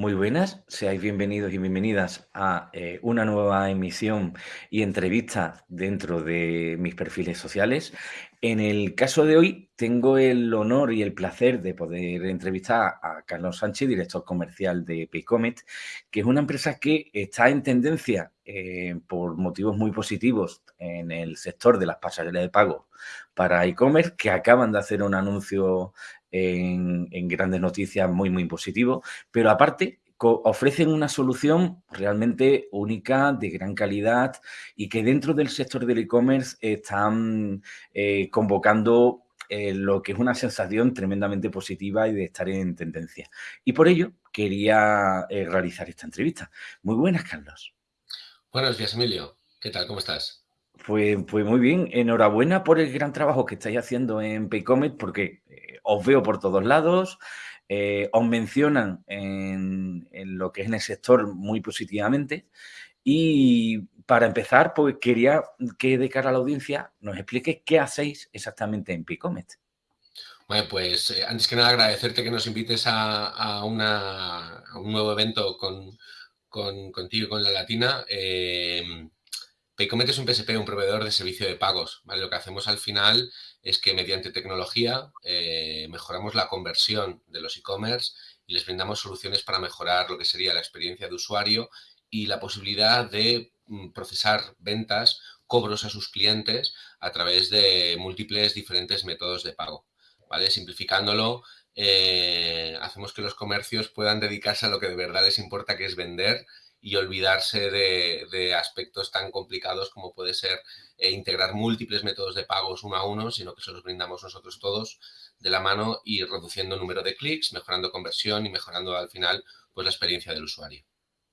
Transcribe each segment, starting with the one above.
Muy buenas, seáis bienvenidos y bienvenidas a eh, una nueva emisión y entrevista dentro de mis perfiles sociales. En el caso de hoy tengo el honor y el placer de poder entrevistar a Carlos Sánchez, director comercial de Paycomet, que es una empresa que está en tendencia eh, por motivos muy positivos en el sector de las pasarelas de pago para e-commerce, que acaban de hacer un anuncio en, grandes noticias muy, muy positivo, pero aparte ofrecen una solución realmente única, de gran calidad y que dentro del sector del e-commerce están eh, convocando eh, lo que es una sensación tremendamente positiva y de estar en tendencia. Y por ello quería eh, realizar esta entrevista. Muy buenas, Carlos. Buenos días, Emilio. ¿Qué tal? ¿Cómo estás? Pues, pues muy bien. Enhorabuena por el gran trabajo que estáis haciendo en Paycomet porque os veo por todos lados, eh, os mencionan en, lo que es en el sector muy positivamente. Y para empezar, pues quería que de cara a la audiencia nos explique qué hacéis exactamente en Picomet. Bueno, pues eh, antes que nada agradecerte que nos invites a, un nuevo evento con, contigo y con la Latina. Eh, es un PSP, un proveedor de servicio de pagos. Lo que hacemos al final es que mediante tecnología eh, mejoramos la conversión de los e-commerce y les brindamos soluciones para mejorar lo que sería la experiencia de usuario y la posibilidad de mm, procesar ventas, cobros a sus clientes a través de múltiples diferentes métodos de pago. ¿vale? Simplificándolo, eh, hacemos que los comercios puedan dedicarse a lo que de verdad les importa, que es vender y olvidarse de, aspectos tan complicados como puede ser eh, integrar múltiples métodos de pagos uno a uno, sino que se los brindamos nosotros todos de la mano y reduciendo el número de clics, mejorando conversión y mejorando al final pues, la experiencia del usuario.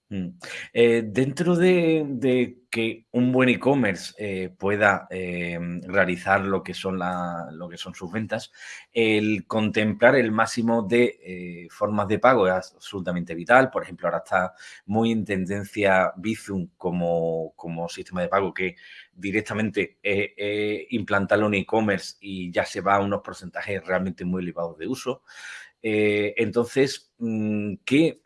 Mm. Eh, dentro de, que un buen e-commerce eh, pueda eh, realizar lo que, son lo que son sus ventas, el contemplar el máximo de formas de pago es absolutamente vital. Por ejemplo, ahora está muy en tendencia Bizum como, como sistema de pago que directamente implantarlo en e-commerce y ya se va a unos porcentajes realmente muy elevados de uso. Eh, entonces, mm,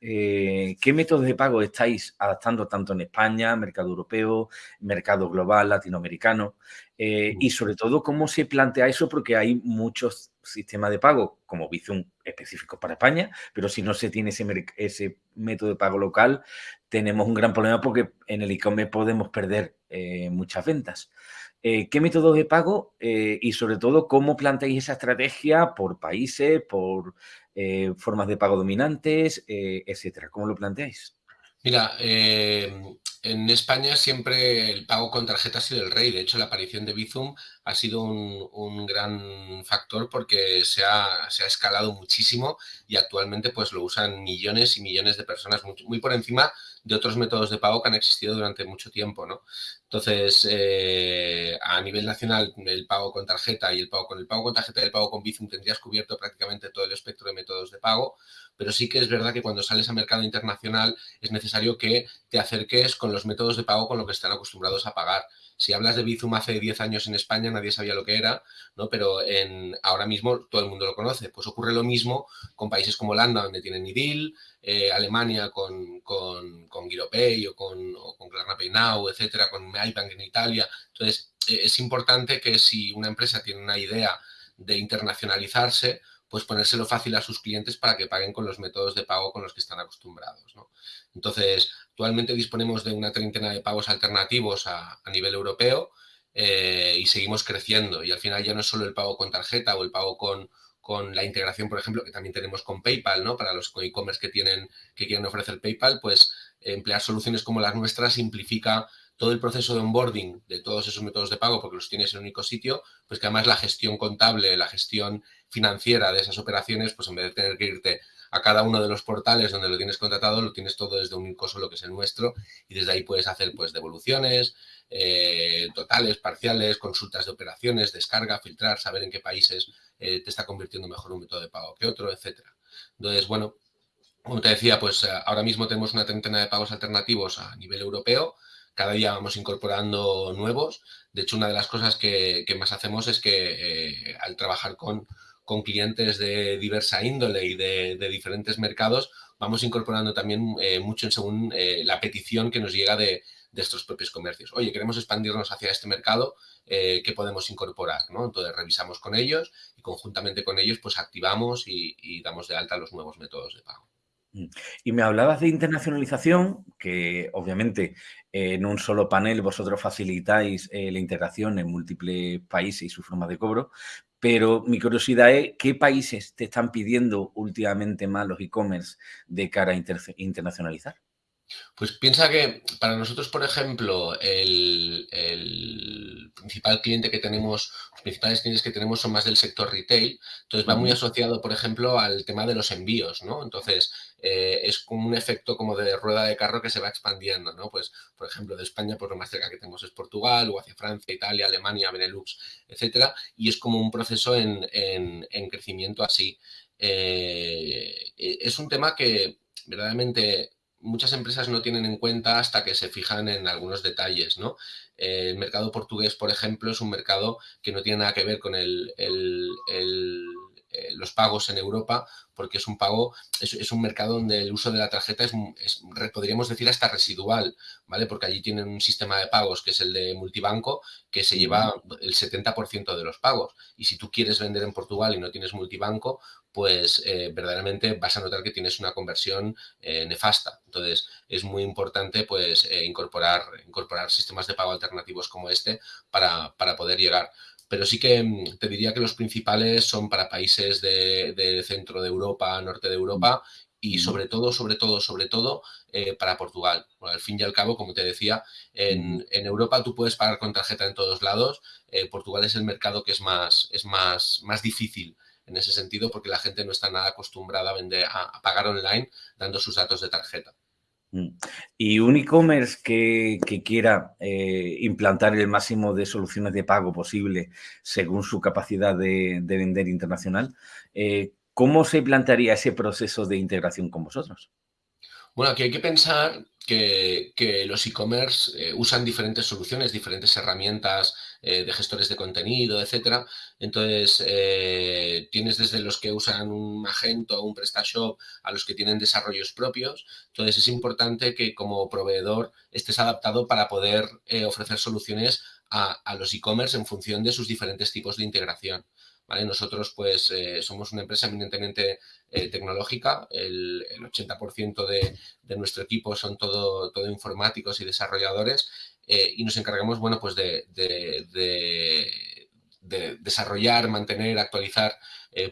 eh, ¿qué, métodos de pago estáis adaptando tanto en España, mercado europeo, mercado global, latinoamericano? Eh, y sobre todo, ¿cómo se plantea eso? Porque hay muchos sistemas de pago, como Bizum, específicos para España, pero si no se tiene ese, ese método de pago local, tenemos un gran problema porque en el e-commerce podemos perder muchas ventas. ¿Qué métodos de pago y sobre todo cómo planteáis esa estrategia por países, por eh, formas de pago dominantes, eh, etcétera. ¿Cómo lo planteáis? Mira, eh, en España siempre el pago con tarjeta ha sido el rey. De hecho, la aparición de Bizum ha sido un, gran factor porque se ha, escalado muchísimo y actualmente pues lo usan millones y millones de personas, muy por encima de otros métodos de pago que han existido durante mucho tiempo, ¿no? Entonces, eh, a nivel nacional, el pago con tarjeta y el pago con el pago con tarjeta y el pago con Bizum tendrías cubierto prácticamente todo el espectro de métodos de pago, pero sí que es verdad que cuando sales a mercado internacional es necesario que te acerques con los métodos de pago con lo que están acostumbrados a pagar. Si hablas de Bizum hace 10 años en España, nadie sabía lo que era, ¿no? pero en, ahora mismo todo el mundo lo conoce. Pues ocurre lo mismo con países como Holanda, donde tienen IDIL, eh, Alemania con, con, con GiroPay o con, o con Pay Now, etcétera, con iBank en Italia. Entonces, eh, es importante que si una empresa tiene una idea de internacionalizarse, pues ponérselo fácil a sus clientes para que paguen con los métodos de pago con los que están acostumbrados. ¿no? Entonces, Actualmente disponemos de una treintena de pagos alternativos a, nivel europeo eh, y seguimos creciendo. Y al final ya no es solo el pago con tarjeta o el pago con, con la integración, por ejemplo, que también tenemos con PayPal, ¿no? Para los e-commerce que, tienen, que quieren ofrecer PayPal, pues emplear soluciones como las nuestras simplifica todo el proceso de onboarding de todos esos métodos de pago porque los tienes en un único sitio, pues que además la gestión contable, la gestión financiera de esas operaciones, pues en vez de tener que irte a cada uno de los portales donde lo tienes contratado, lo tienes todo desde un único solo que es el nuestro y desde ahí puedes hacer pues devoluciones, eh, totales, parciales, consultas de operaciones, descarga, filtrar, saber en qué países eh, te está convirtiendo mejor un método de pago que otro, etcétera. Entonces, bueno, como te decía, pues eh, ahora mismo tenemos una treintena de pagos alternativos a nivel europeo, cada día vamos incorporando nuevos. De hecho, una de las cosas que, más hacemos es que al trabajar con clientes de diversa índole y de, diferentes mercados, vamos incorporando también eh, mucho según eh, la petición que nos llega de, estos propios comercios. Oye, queremos expandirnos hacia este mercado, eh, ¿qué podemos incorporar? Entonces revisamos con ellos y conjuntamente con ellos pues activamos y damos de alta los nuevos métodos de pago. Mm. Y me hablabas de internacionalización, que obviamente en un solo panel vosotros facilitáis eh, la integración en múltiples países y su forma de cobro, pero mi curiosidad es qué países te están pidiendo últimamente más los e-commerce de cara a internacionalizar. Pues piensa que para nosotros, por ejemplo, el, principal cliente que tenemos, principales clientes que tenemos son más del sector retail, entonces va muy asociado, por ejemplo, al tema de los envíos, ¿no? Entonces, eh, es como un efecto como de rueda de carro que se va expandiendo, ¿no? Pues, por ejemplo, de España, pues lo más cerca que tenemos es Portugal, o hacia Francia, Italia, Alemania, Benelux, etcétera, y es como un proceso en, crecimiento así. Eh, es un tema que verdaderamente muchas empresas no tienen en cuenta hasta que se fijan en algunos detalles, ¿no? El mercado portugués, por ejemplo, es un mercado que no tiene nada que ver con el, eh, los pagos en Europa, porque es un pago, es, un mercado donde el uso de la tarjeta es, podríamos decir, hasta residual, ¿vale? Porque allí tienen un sistema de pagos que es el de multibanco, que se lleva el 70% de los pagos. Y si tú quieres vender en Portugal y no tienes multibanco, pues eh, verdaderamente vas a notar que tienes una conversión eh, nefasta. Entonces, es muy importante pues incorporar, incorporar sistemas de pago alternativos como este para, para poder llegar pero sí que mm, te diría que los principales son para países de, centro de Europa, norte de Europa y sobre todo, sobre todo, sobre todo eh, para Portugal. al fin y al cabo, como te decía, en, Europa tú puedes pagar con tarjeta en todos lados. Eh, Portugal es el mercado que es más, es más, más difícil en ese sentido porque la gente no está nada acostumbrada a, vender, a pagar online dando sus datos de tarjeta. Mm. Y un e-commerce que, quiera eh, implantar el máximo de soluciones de pago posible según su capacidad de, vender internacional, eh, ¿cómo se plantearía ese proceso de integración con vosotros? Bueno, aquí hay que pensar que, los e-commerce eh, usan diferentes soluciones, diferentes herramientas eh, de gestores de contenido, etcétera. Entonces, eh, tienes desde los que usan un Magento o un PrestaShop a los que tienen desarrollos propios. Entonces, es importante que como proveedor estés adaptado para poder ofrecer soluciones a, a los e-commerce en función de sus diferentes tipos de integración. Nosotros pues eh, somos una empresa eminentemente eh, tecnológica, el, 80% de, nuestro equipo son todo, todo informáticos y desarrolladores eh, y nos encargamos, bueno, pues de, desarrollar, mantener, actualizar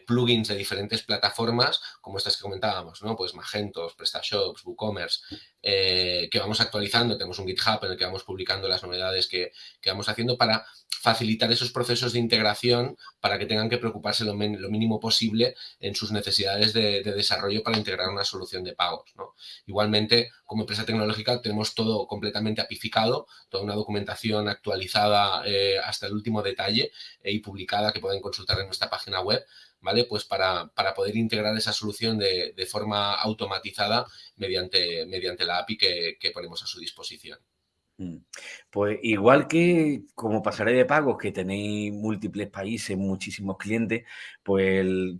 plugins de diferentes plataformas, como estas que comentábamos, ¿no? Pues Magentos, PrestaShops, WooCommerce, que vamos actualizando. Tenemos un GitHub en el que vamos publicando las novedades que, que vamos haciendo para facilitar esos procesos de integración para que tengan que preocuparse lo, mínimo posible en sus necesidades de, desarrollo para integrar una solución de pagos. Igualmente, como empresa tecnológica tenemos todo completamente apificado, toda una documentación actualizada eh, hasta el último detalle eh, y publicada que pueden consultar en nuestra página web, ¿vale? Pues para, poder integrar esa solución de, forma automatizada mediante, mediante la API que ponemos a su disposición. Mm. Pues igual que como pasaré de pagos, que tenéis múltiples países, muchísimos clientes, pues eh,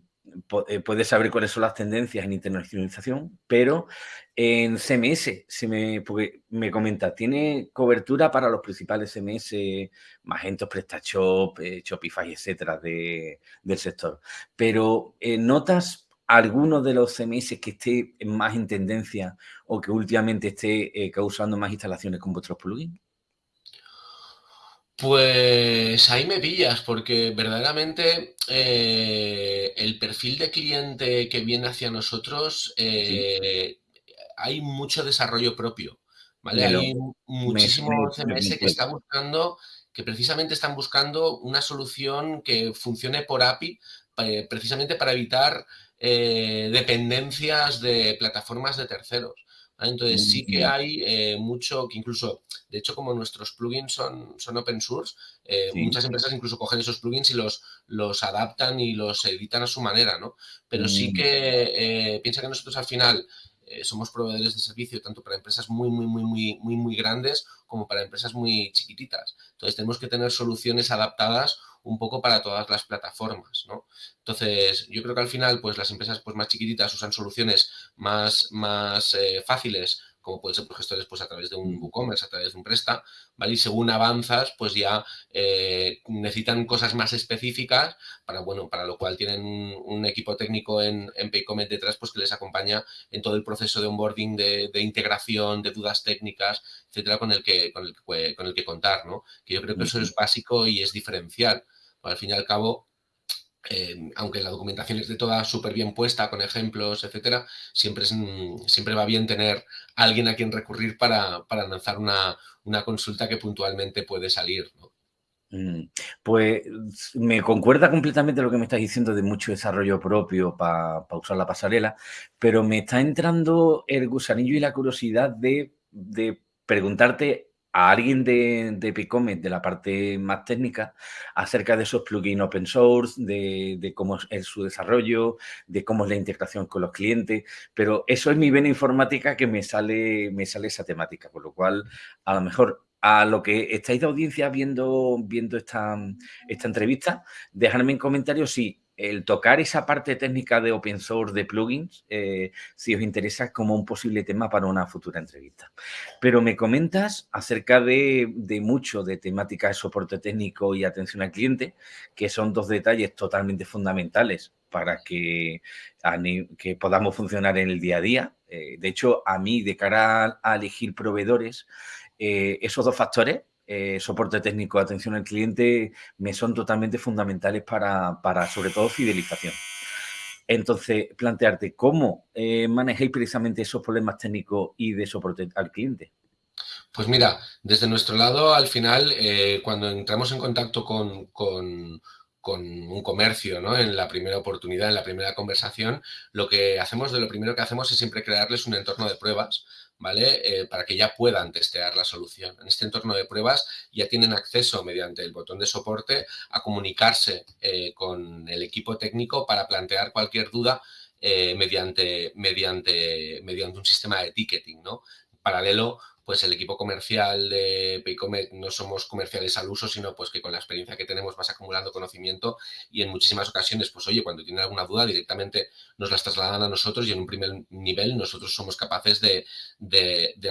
puedes saber cuáles son las tendencias en internacionalización, pero en CMS, se me, me comenta, tiene cobertura para los principales CMS, Magento, PrestaShop, eh, Shopify, etcétera, de, del sector. Pero eh, notas alguno de los CMS que esté más en tendencia o que últimamente esté eh, causando más instalaciones con vuestros plugins? Pues ahí me pillas, porque verdaderamente eh, el perfil de cliente que viene hacia nosotros, eh, hay mucho desarrollo propio. ¿vale? hay muchísimos CMS que están buscando, que precisamente están buscando una solución que funcione por API, precisamente para evitar eh, dependencias de plataformas de terceros. Entonces sí que hay eh, mucho que incluso, de hecho como nuestros plugins son, son open source, eh, muchas empresas incluso cogen esos plugins y los, los adaptan y los editan a su manera, ¿no? Pero sí mm. que piensa que nosotros al final somos proveedores de servicio tanto para empresas muy, muy, muy, muy, muy, muy grandes como para empresas muy chiquititas. Entonces tenemos que tener soluciones adaptadas un poco para todas las plataformas, ¿no? Entonces, yo creo que al final, pues las empresas pues, más chiquititas usan soluciones más, más eh, fáciles como pueden ser por gestores pues a través de un mm. WooCommerce, a través de un Presta, ¿vale? Y según avanzas, pues ya eh, necesitan cosas más específicas para, bueno, para lo cual tienen un, equipo técnico en, en Paycomet detrás, pues que les acompaña en todo el proceso de onboarding, de, integración, de dudas técnicas, etcétera, con el que, con el que, con el que contar, ¿no? Que yo creo que eso es básico y es diferencial. Al fin y al cabo, aunque la documentación esté toda súper bien puesta, con ejemplos, etcétera, siempre, es, mm, siempre va bien tener alguien a quien recurrir para, lanzar una, consulta que puntualmente puede salir. Mm, pues me concuerda completamente lo que me estás diciendo de mucho desarrollo propio para usar la pasarela, pero me está entrando el gusanillo y la curiosidad de, de preguntarte a alguien de, de Picomet, de la parte más técnica, acerca de esos plugins open source, de, cómo es su desarrollo, de cómo es la integración con los clientes, pero eso es mi vena informática que me sale, me sale esa temática, con lo cual a lo mejor a lo que estáis de audiencia viendo, viendo esta, esta entrevista, dejadme en comentarios si el tocar esa parte técnica de open source de plugins, eh, si os interesa como un posible tema para una futura entrevista. Pero me comentas acerca de, mucho de temática de soporte técnico y atención al cliente, que son dos detalles totalmente fundamentales para que, que podamos funcionar en el día a día. Eh, de hecho, a mí, de cara a, elegir proveedores, eh, esos dos factores eh, soporte técnico, atención al cliente, me son totalmente fundamentales para, para sobre todo, fidelización. Entonces, plantearte cómo eh, manejáis precisamente esos problemas técnicos y de soporte al cliente. Pues mira, desde nuestro lado, al final, eh, cuando entramos en contacto con, con, con, un comercio, ¿no? En la primera oportunidad, en la primera conversación, lo que hacemos, de lo primero que hacemos es siempre crearles un entorno de pruebas ¿vale? Eh, para que ya puedan testear la solución. En este entorno de pruebas ya tienen acceso mediante el botón de soporte a comunicarse eh, con el equipo técnico para plantear cualquier duda eh, mediante, mediante, mediante un sistema de ticketing, ¿no? Paralelo, pues el equipo comercial de Paycomet no somos comerciales al uso, sino pues que con la experiencia que tenemos vas acumulando conocimiento y en muchísimas ocasiones, pues oye, cuando tienen alguna duda directamente nos las trasladan a nosotros y en un primer nivel nosotros somos capaces de,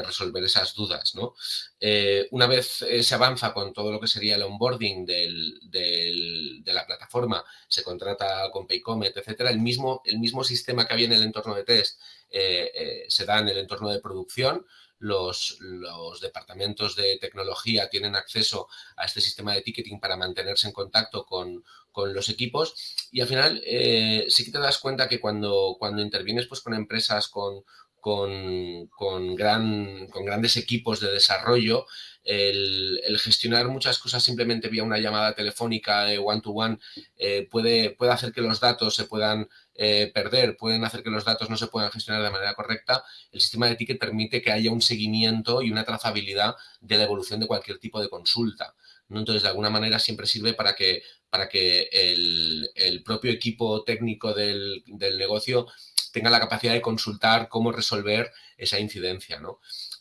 resolver esas dudas, ¿no? Eh, una vez eh, se avanza con todo lo que sería el onboarding de la plataforma, se contrata con Paycomet, etcétera, el mismo, el mismo sistema que había en el entorno de test eh, se da en el entorno de producción, los, departamentos de tecnología tienen acceso a este sistema de ticketing para mantenerse en contacto con, los equipos. Y al final eh, sí que te das cuenta que cuando, cuando intervienes pues, con empresas con, con, gran, con grandes equipos de desarrollo, el, gestionar muchas cosas simplemente vía una llamada telefónica one-to-one eh, puede, puede hacer que los datos se puedan eh, perder, pueden hacer que los datos no se puedan gestionar de manera correcta, el sistema de ticket permite que haya un seguimiento y una trazabilidad de la evolución de cualquier tipo de consulta. Entonces, de alguna manera siempre sirve para que, para que el, propio equipo técnico del, negocio tenga la capacidad de consultar cómo resolver esa incidencia.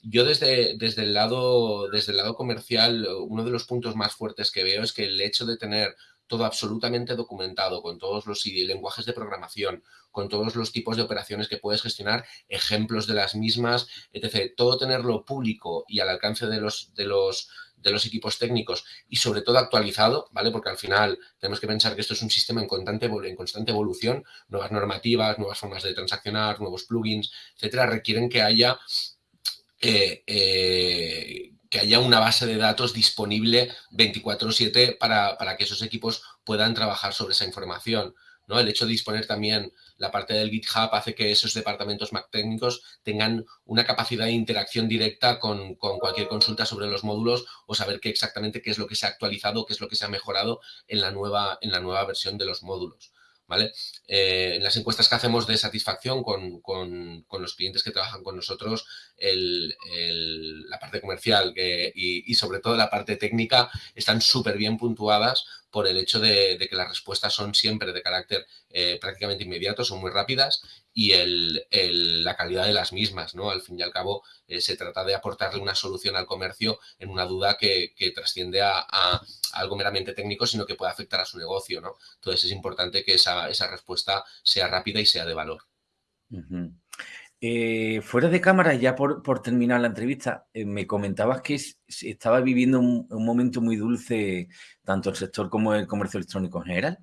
Yo desde, desde, el lado, desde el lado comercial, uno de los puntos más fuertes que veo es que el hecho de tener todo absolutamente documentado, con todos los lenguajes de programación, con todos los tipos de operaciones que puedes gestionar, ejemplos de las mismas, etc. Todo tenerlo público y al alcance de los, de los, de los equipos técnicos y sobre todo actualizado, ¿vale? Porque al final tenemos que pensar que esto es un sistema en constante, en constante evolución, nuevas normativas, nuevas formas de transaccionar, nuevos plugins, etcétera, requieren que haya eh, eh, que haya una base de datos disponible 24/7 para, para, que esos equipos puedan trabajar sobre esa información. ¿No? El hecho de disponer también la parte del GitHub hace que esos departamentos más técnicos tengan una capacidad de interacción directa con, con, cualquier consulta sobre los módulos o saber qué exactamente qué es lo que se ha actualizado, qué es lo que se ha mejorado en la nueva, en la nueva versión de los módulos. ¿vale? Eh, en las encuestas que hacemos de satisfacción con, los clientes que trabajan con nosotros, la parte comercial y, sobre todo la parte técnica están súper bien puntuadas por el hecho de, que las respuestas son siempre de carácter eh, prácticamente inmediato, son muy rápidas y la calidad de las mismas, ¿no? Al fin y al cabo, se trata de aportarle una solución al comercio en una duda que, trasciende a, algo meramente técnico, sino que puede afectar a su negocio, ¿no? Entonces es importante que esa, respuesta sea rápida y sea de valor. Eh, fuera de cámara, ya por, terminar la entrevista, eh, me comentabas que estaba viviendo un, momento muy dulce tanto el sector como el comercio electrónico en general.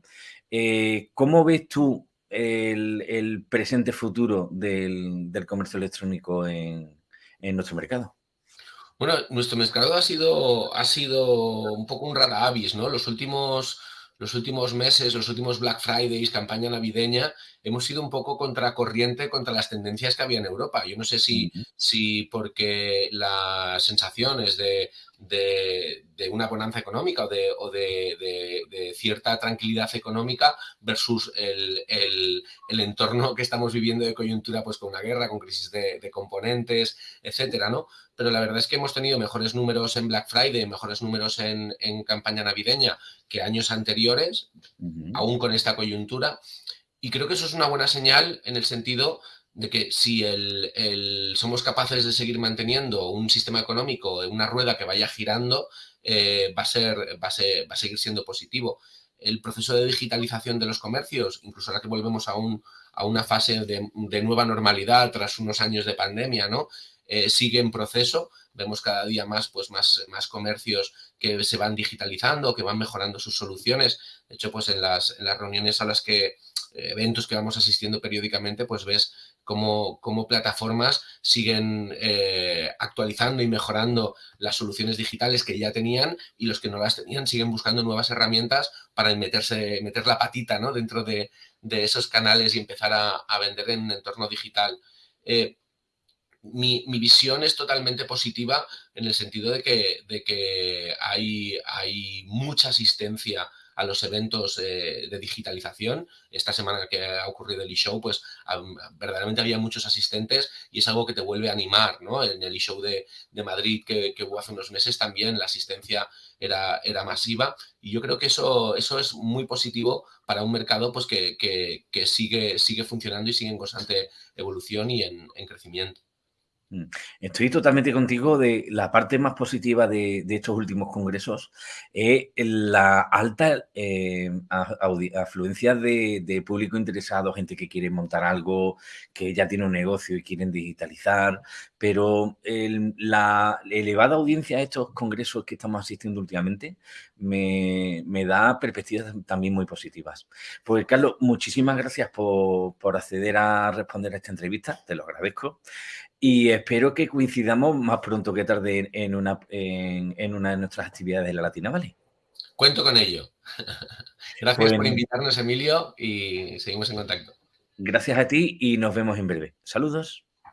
Eh, ¿Cómo ves tú el, presente futuro del, comercio electrónico en, nuestro mercado? Bueno, nuestro mercado ha sido, ha sido un poco un rara avis, ¿no? Los últimos los últimos meses, los últimos Black Fridays, campaña navideña, hemos sido un poco contracorriente contra las tendencias que había en Europa. Yo no sé si, si porque las sensaciones de, de, una bonanza económica o, de, o de, cierta tranquilidad económica versus el, el, entorno que estamos viviendo de coyuntura, pues con una guerra, con crisis de, componentes, etcétera, ¿no? Pero la verdad es que hemos tenido mejores números en Black Friday, mejores números en, en campaña navideña que años anteriores, aún con esta coyuntura. Y creo que eso es una buena señal en el sentido de que si el, somos capaces de seguir manteniendo un sistema económico, una rueda que vaya girando, eh, va, a ser, va, va a seguir siendo positivo. El proceso de digitalización de los comercios, incluso ahora que volvemos a, un, a una fase de, nueva normalidad tras unos años de pandemia, ¿no? Eh, sigue en proceso. Vemos cada día más, pues, más, más comercios que se van digitalizando, que van mejorando sus soluciones. De hecho, pues en las, en las reuniones a las que eventos que vamos asistiendo periódicamente, pues ves cómo, plataformas siguen eh, actualizando y mejorando las soluciones digitales que ya tenían y los que no las tenían siguen buscando nuevas herramientas para meterse, meter la patita ¿no? dentro de, esos canales y empezar a, vender en un entorno digital. Eh, mi, visión es totalmente positiva en el sentido de que, de que hay, hay mucha asistencia a los eventos eh, de digitalización. Esta semana que ha ocurrido el eShow, pues verdaderamente había muchos asistentes y es algo que te vuelve a animar, ¿no? En el eShow de, de Madrid que, que, hubo hace unos meses también la asistencia era, era masiva y yo creo que eso, eso es muy positivo para un mercado pues, que, que, sigue, sigue funcionando y sigue en constante evolución y en crecimiento. Mm. Estoy totalmente contigo de la parte más positiva de, estos últimos congresos, es la alta eh, afluencia de, público interesado, gente que quiere montar algo, que ya tiene un negocio y quieren digitalizar, pero la elevada audiencia de estos congresos que estamos asistiendo últimamente me, da perspectivas también muy positivas. Pues Carlos, muchísimas gracias por, por acceder a responder a esta entrevista, te lo agradezco. Y espero que coincidamos más pronto que tarde en una, en, una de nuestras actividades de la Latina ¿vale? Cuento con ello. Gracias por invitarnos, Emilio, y seguimos en contacto. Gracias a ti y nos vemos en breve. Saludos.